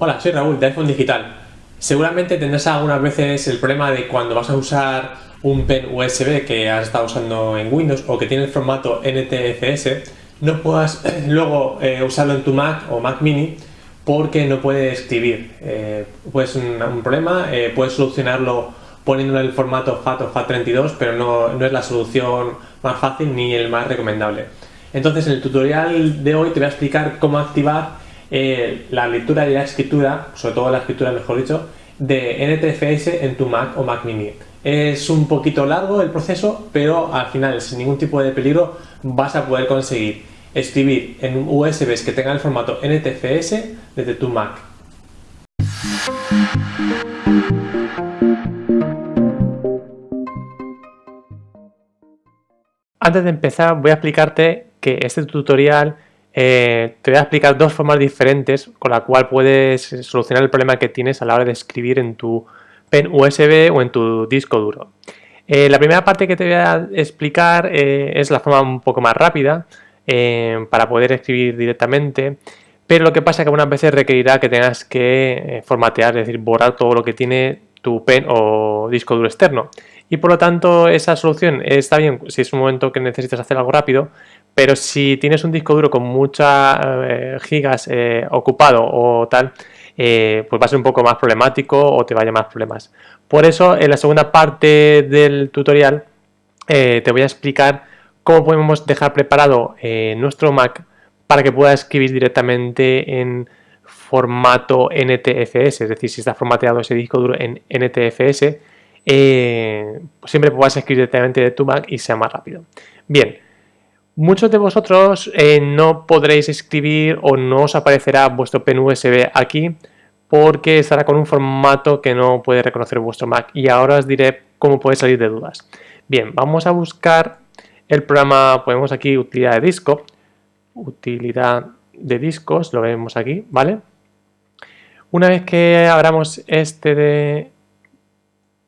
Hola, soy Raúl de iPhone Digital. Seguramente tendrás algunas veces el problema de cuando vas a usar un pen USB que has estado usando en Windows o que tiene el formato NTFS, no puedas luego eh, usarlo en tu Mac o Mac Mini porque no puede escribir. Eh, pues un, problema, eh, puedes solucionarlo poniéndolo en el formato FAT o FAT32, pero no, no es la solución más fácil ni el más recomendable. Entonces en el tutorial de hoy te voy a explicar cómo activar eh, la lectura y la escritura, sobre todo la escritura mejor dicho, de NTFS en tu Mac o Mac Mini. Es un poquito largo el proceso, pero al final sin ningún tipo de peligro vas a poder conseguir escribir en USBs que tengan el formato NTFS desde tu Mac. Antes de empezar voy a explicarte que este tutorial eh, te voy a explicar dos formas diferentes con la cual puedes solucionar el problema que tienes a la hora de escribir en tu pen USB o en tu disco duro. Eh, la primera parte que te voy a explicar eh, es la forma un poco más rápida para poder escribir directamente, pero lo que pasa es que algunas veces requerirá que tengas que formatear, es decir, borrar todo lo que tiene tu pen o disco duro externo. Y por lo tanto esa solución está bien si es un momento que necesitas hacer algo rápido, pero si tienes un disco duro con muchas eh, gigas eh, ocupado o tal, eh, pues va a ser un poco más problemático o te vaya más problemas. Por eso en la segunda parte del tutorial te voy a explicar cómo podemos dejar preparado nuestro Mac para que pueda escribir directamente en formato NTFS, es decir, si está formateado ese disco duro en NTFS, siempre puedas escribir directamente de tu Mac y sea más rápido. Bien, Muchos de vosotros eh, no podréis escribir o no os aparecerá vuestro pen USB aquí porque estará con un formato que no puede reconocer vuestro Mac y ahora os diré cómo puede salir de dudas. Bien, vamos a buscar el programa, ponemos aquí utilidad de disco, utilidad de discos, lo vemos aquí, ¿vale? Una vez que abramos este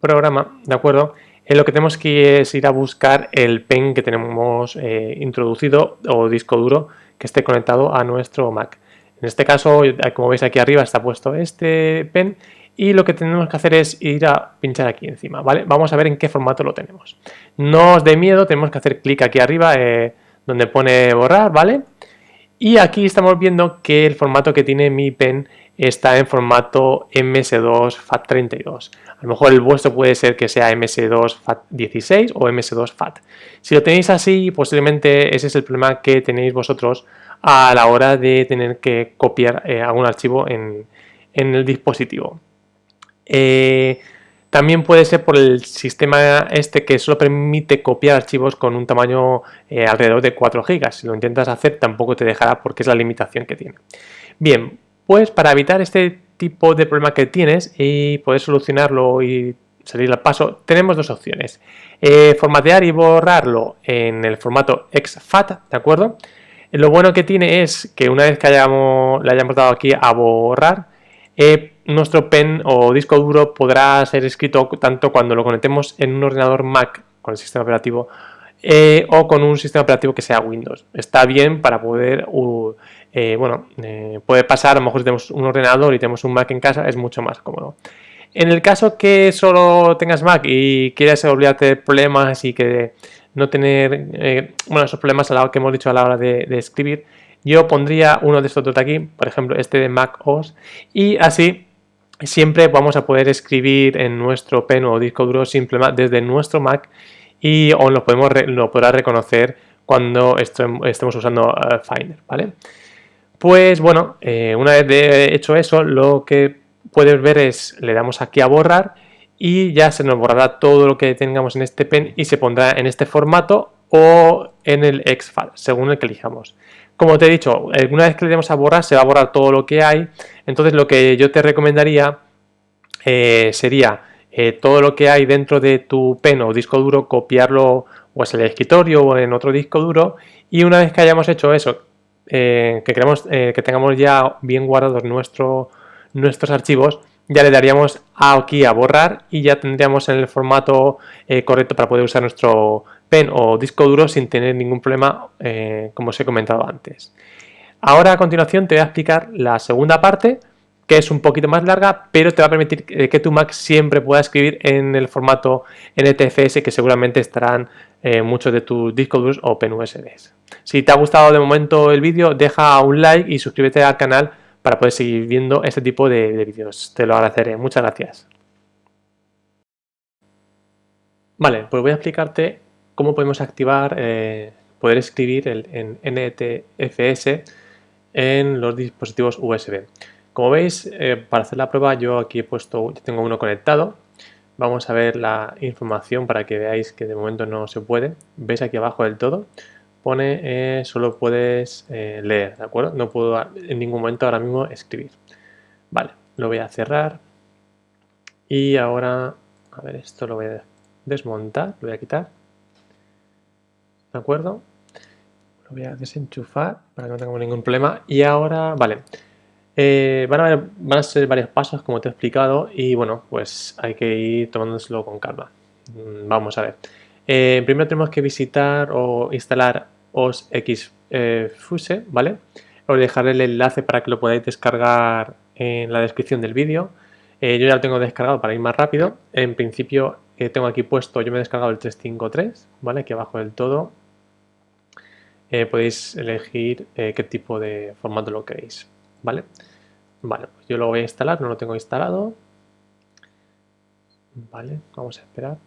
programa, ¿de acuerdo? En lo que tenemos que es ir a buscar el pen que tenemos eh, introducido o disco duro que esté conectado a nuestro Mac. En este caso, como veis aquí arriba está puesto este pen y lo que tenemos que hacer es ir a pinchar aquí encima, ¿vale? Vamos a ver en qué formato lo tenemos. No os dé miedo, tenemos que hacer clic aquí arriba eh, donde pone borrar, ¿vale? Y aquí estamos viendo que el formato que tiene mi pen está en formato MS2 FAT32. A lo mejor el vuestro puede ser que sea MS2 FAT16 o MS2 FAT. Si lo tenéis así, posiblemente ese es el problema que tenéis vosotros a la hora de tener que copiar eh, algún archivo en, el dispositivo. Eh, también puede ser por el sistema este que solo permite copiar archivos con un tamaño eh, alrededor de 4 GB. Si lo intentas hacer tampoco te dejará porque es la limitación que tiene. Bien, pues para evitar este tipo de problema que tienes y poder solucionarlo y salir al paso, tenemos dos opciones. Eh, formatear y borrarlo en el formato exFAT, ¿de acuerdo? Lo bueno que tiene es que una vez que hayamos, le hayamos dado aquí a borrar, eh, nuestro pen o disco duro podrá ser escrito tanto cuando lo conectemos en un ordenador Mac con el sistema operativo eh, o con un sistema operativo que sea Windows. Está bien para poder, eh, bueno, puede pasar, a lo mejor si tenemos un ordenador y tenemos un Mac en casa, es mucho más cómodo. En el caso que solo tengas Mac y quieras olvidarte de problemas y que no tener, bueno, esos problemas a la que hemos dicho a la hora de escribir, yo pondría uno de estos dos de aquí, por ejemplo este de Mac OS, y así siempre vamos a poder escribir en nuestro pen o disco duro simplemente desde nuestro Mac y o lo, podemos lo podrá reconocer cuando estemos usando eh, Finder, ¿vale? Pues bueno, eh, una vez hecho eso, lo que puedes ver es, le damos aquí a borrar y ya se nos borrará todo lo que tengamos en este pen y se pondrá en este formato o en el exFAT, según el que elijamos. Como te he dicho, una vez que le demos a borrar, se va a borrar todo lo que hay. Entonces lo que yo te recomendaría eh, sería eh, todo lo que hay dentro de tu pen o disco duro, copiarlo o en el escritorio o en otro disco duro. Y una vez que hayamos hecho eso, eh, que, queremos, que tengamos ya bien guardados nuestros archivos, ya le daríamos aquí a borrar y ya tendríamos en el formato correcto para poder usar nuestro pen o disco duro sin tener ningún problema eh, como os he comentado antes. Ahora a continuación te voy a explicar la segunda parte que es un poquito más larga, pero te va a permitir que tu Mac siempre pueda escribir en el formato NTFS que seguramente estarán eh, muchos de tus discos duros o USBs. Si te ha gustado de momento el vídeo, deja un like y suscríbete al canal para poder seguir viendo este tipo de, vídeos. Te lo agradeceré. Muchas gracias. Vale, pues voy a explicarte cómo podemos activar, eh, poder escribir en NTFS en los dispositivos USB. Como veis, eh, para hacer la prueba yo aquí he puesto, tengo uno conectado. Vamos a ver la información para que veáis que de momento no se puede. Veis aquí abajo del todo, pone eh, solo puedes eh, leer, ¿de acuerdo? No puedo en ningún momento ahora mismo escribir. Vale, lo voy a cerrar. Y ahora, a ver, esto lo voy a desmontar, lo voy a quitar. ¿De acuerdo? Lo voy a desenchufar para que no tengamos ningún problema. Y ahora, vale, eh, van, a ser varios pasos, como te he explicado, y bueno, pues hay que ir tomándoselo con calma. Mm, vamos a ver. Eh, primero tenemos que visitar o instalar OSXFuse, eh, ¿vale? Os dejaré el enlace para que lo podáis descargar en la descripción del vídeo. yo ya lo tengo descargado para ir más rápido. En principio tengo aquí puesto, yo me he descargado el 353, ¿vale? Aquí abajo del todo. podéis elegir qué tipo de formato lo queréis. ¿Vale? Vale, pues yo lo voy a instalar, no lo tengo instalado. Vale, vamos a esperar.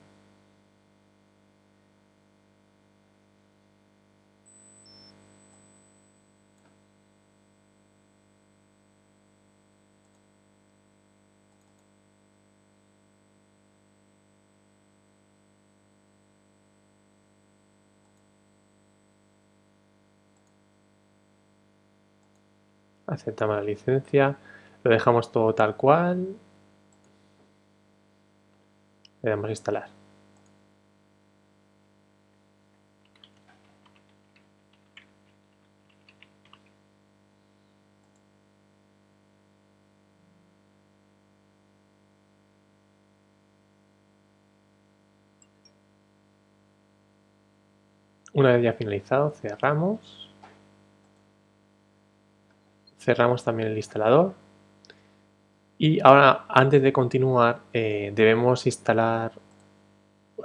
Aceptamos la licencia, lo dejamos todo tal cual, le damos a instalar. Una vez ya finalizado, cerramos cerramos también el instalador. Y ahora antes de continuar eh, debemos instalar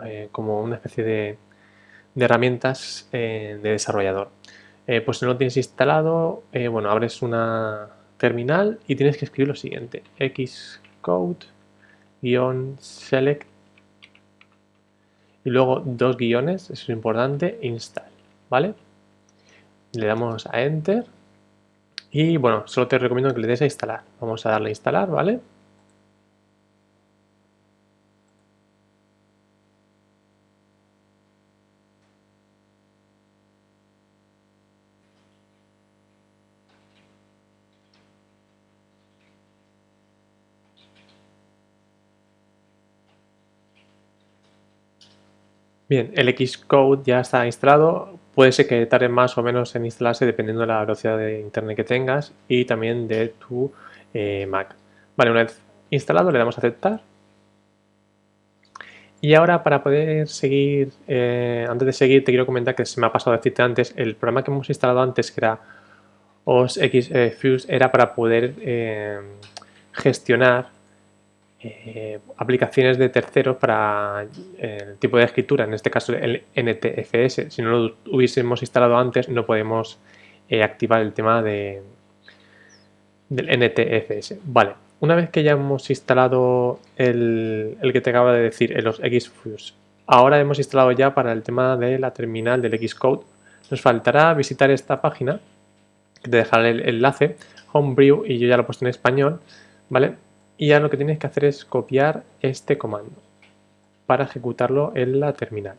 eh, como una especie de, herramientas eh, de desarrollador. Pues si no lo tienes instalado bueno abres una terminal y tienes que escribir lo siguiente xcode select. Y luego dos guiones, eso es importante, install, ¿vale? Le damos a enter y bueno, solo te recomiendo que le des a instalar. Vamos a darle a instalar, ¿vale? Bien, el Xcode ya está instalado. Puede ser que tarde más o menos en instalarse dependiendo de la velocidad de internet que tengas y también de tu eh, Mac. Vale, una vez instalado le damos a aceptar. Y ahora para poder seguir, eh, antes de seguir te quiero comentar que se me ha pasado a decirte antes, el programa que hemos instalado antes que era OS X eh, Fuse era para poder gestionar eh, aplicaciones de terceros para eh, el tipo de escritura, en este caso el NTFS. Si no lo hubiésemos instalado antes, no podemos eh, activar el tema de, del NTFS. Vale, una vez que ya hemos instalado el, que te acaba de decir, los Xfuse, ahora hemos instalado ya para el tema de la terminal del Xcode. Nos faltará visitar esta página, que te dejaré el enlace, Homebrew, y yo ya lo he puesto en español, ¿vale? Y ya lo que tienes que hacer es copiar este comando para ejecutarlo en la terminal.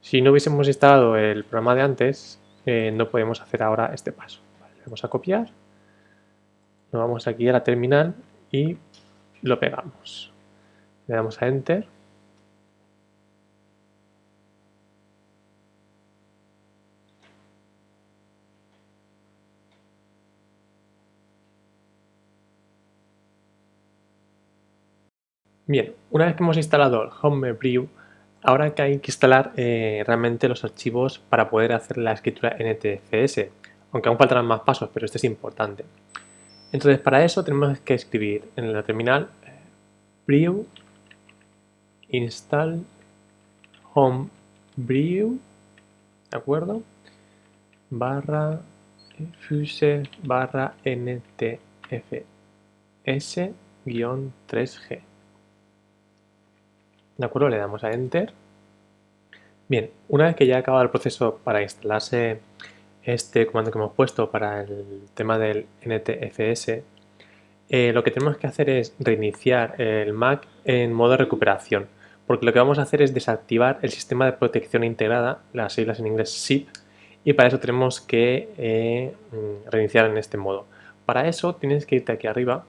Si no hubiésemos instalado el programa de antes, eh, no podemos hacer ahora este paso. vamos a copiar, nos vamos aquí a la terminal y lo pegamos. Le damos a Enter Bien, una vez que hemos instalado el Homebrew, ahora hay que instalar eh, realmente los archivos para poder hacer la escritura NTFS, aunque aún faltarán más pasos, pero este es importante. Entonces para eso tenemos que escribir en la terminal brew install home brew, ¿de acuerdo? Barra fuse barra ntfs guion 3g. ¿De acuerdo? Le damos a enter. Bien, una vez que ya ha acabado el proceso para instalarse este comando que hemos puesto para el tema del NTFS, eh, lo que tenemos que hacer es reiniciar el Mac en modo recuperación, porque lo que vamos a hacer es desactivar el sistema de protección integrada, las siglas en inglés SIP, y para eso tenemos que eh, reiniciar en este modo. Para eso tienes que irte aquí arriba,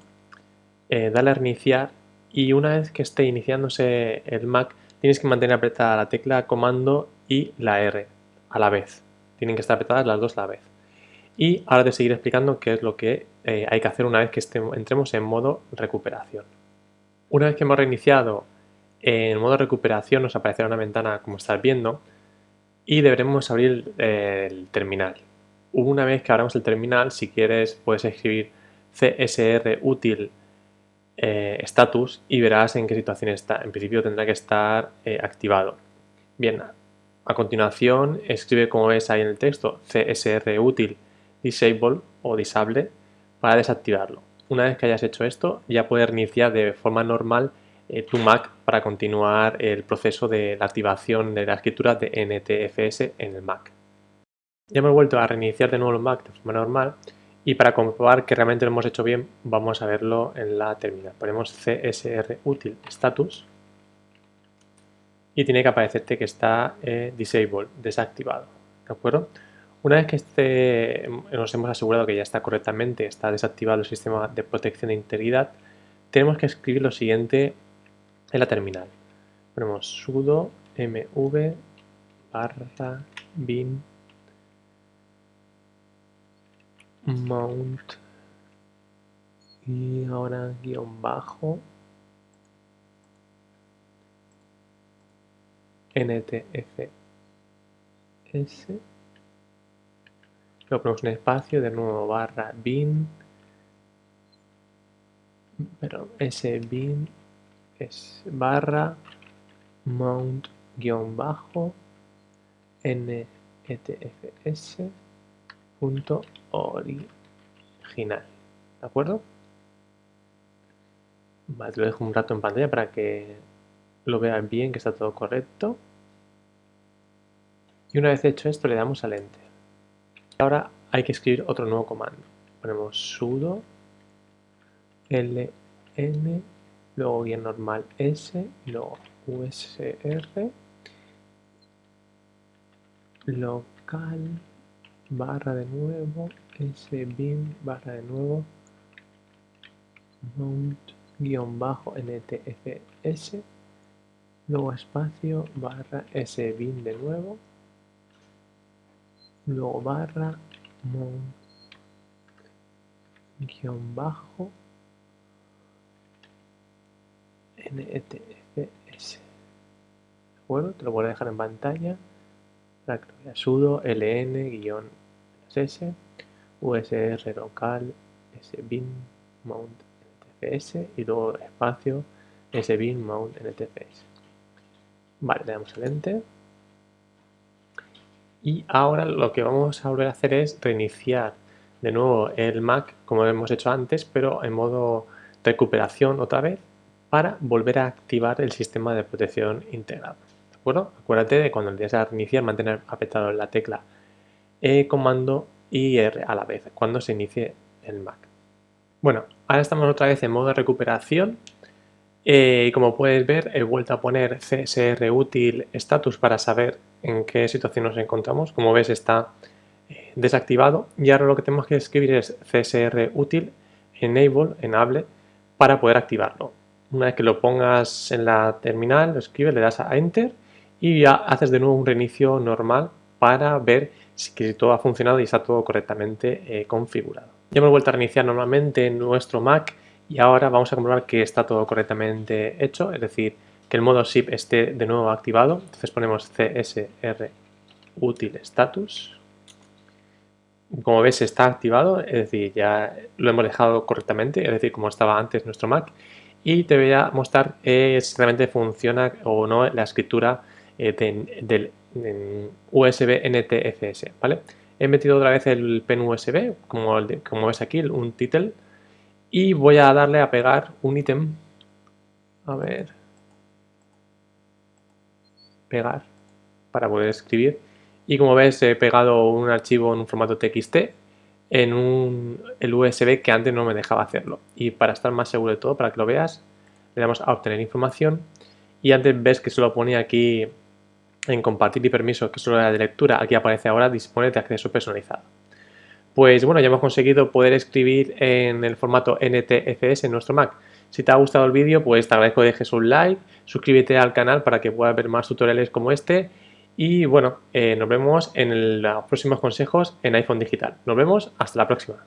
eh, darle a reiniciar y una vez que esté iniciándose el Mac tienes que mantener apretada la tecla comando y la R a la vez. Tienen que estar apretadas las dos a la vez. Y ahora te seguiré explicando qué es lo que eh, hay que hacer una vez que entremos en modo recuperación. Una vez que hemos reiniciado en modo recuperación nos aparecerá una ventana como estás viendo y deberemos abrir eh, el terminal. Una vez que abramos el terminal, si quieres puedes escribir csr útil status y verás en qué situación está. En principio tendrá que estar activado. Bien, a continuación escribe como ves ahí en el texto csr útil disable o disable para desactivarlo. Una vez que hayas hecho esto, ya puedes reiniciar de forma normal eh, tu Mac para continuar el proceso de la activación de la escritura de NTFS en el Mac. Ya hemos vuelto a reiniciar de nuevo el Mac de forma normal y para comprobar que realmente lo hemos hecho bien, vamos a verlo en la terminal. Ponemos CSR útil status y tiene que aparecerte que está eh, disable, desactivado. ¿De acuerdo? Una vez que este, nos hemos asegurado que ya está correctamente, está desactivado el sistema de protección de integridad, tenemos que escribir lo siguiente en la terminal. Ponemos sudo mv barra bin mount. Y ahora guion bajo. Ntfs ponemos un espacio, de nuevo barra bin, pero ese bin es barra mount guion bajo netfs punto original, ¿de acuerdo? Vale, lo dejo un rato en pantalla para que lo vean bien, que está todo correcto. Y una vez hecho esto le damos al enter. Ahora hay que escribir otro nuevo comando. Ponemos sudo ln, luego bien normal s, luego usr, local, barra de nuevo, sbin, barra de nuevo, mount, guion bajo, ntfs, luego espacio, barra sbin de nuevo, luego barra mount guion bajo ntfs ¿de acuerdo? te lo voy a dejar en pantalla para que lo veas sudo ln guion usr local sbin mount ntfs y luego espacio sbin mount ntfs vale, le damos el enter y ahora lo que vamos a volver a hacer es reiniciar de nuevo el Mac como hemos hecho antes, pero en modo recuperación otra vez para volver a activar el sistema de protección integrado. ¿De acuerdo? Acuérdate de cuando le des a reiniciar mantener apretado la tecla E comando y R a la vez cuando se inicie el Mac. Bueno, ahora estamos otra vez en modo recuperación eh, y como puedes ver he vuelto a poner CSR útil status para saber en qué situación nos encontramos. Como ves está eh, desactivado y ahora lo que tenemos que escribir es CSR útil enable, enable para poder activarlo. Una vez que lo pongas en la terminal, lo escribes, le das a enter y ya haces de nuevo un reinicio normal para ver si todo ha funcionado y está todo correctamente eh, configurado. Ya hemos vuelto a reiniciar normalmente nuestro Mac y ahora vamos a comprobar que está todo correctamente hecho, es decir, que el modo SIP esté de nuevo activado. Entonces ponemos CSR útil status como ves está activado, es decir, ya lo hemos dejado correctamente, es decir, como estaba antes nuestro Mac. Y te voy a mostrar eh, si realmente funciona o no la escritura eh, del USB NTFS, ¿vale? He metido otra vez el pen USB, como, como ves aquí, un title, y voy a darle a pegar un ítem. A ver. Pegar, para poder escribir y como ves he pegado un archivo en un formato TXT en un, el USB que antes no me dejaba hacerlo y para estar más seguro de todo, para que lo veas le damos a obtener información y antes ves que solo ponía aquí en compartir y permiso que solo era de lectura, aquí aparece ahora dispone de acceso personalizado. Pues bueno, ya hemos conseguido poder escribir en el formato NTFS en nuestro Mac. Si te ha gustado el vídeo, pues te agradezco que dejes un like, suscríbete al canal para que puedas ver más tutoriales como este y bueno, eh, nos vemos en los próximos consejos en iPhone Digital. Nos vemos, hasta la próxima.